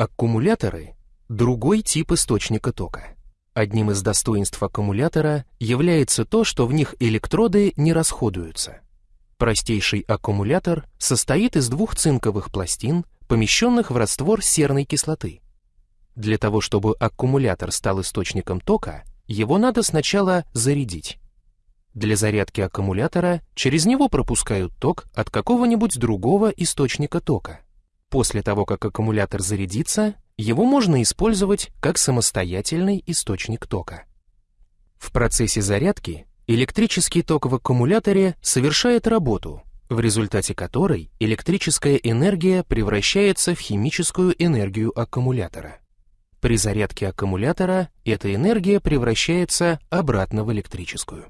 Аккумуляторы – другой тип источника тока. Одним из достоинств аккумулятора является то, что в них электроды не расходуются. Простейший аккумулятор состоит из двух цинковых пластин, помещенных в раствор серной кислоты. Для того, чтобы аккумулятор стал источником тока, его надо сначала зарядить. Для зарядки аккумулятора через него пропускают ток от какого-нибудь другого источника тока. После того, как аккумулятор зарядится, его можно использовать как самостоятельный источник тока. В процессе зарядки электрический ток в аккумуляторе совершает работу, в результате которой электрическая энергия превращается в химическую энергию аккумулятора. При зарядке аккумулятора эта энергия превращается обратно в электрическую.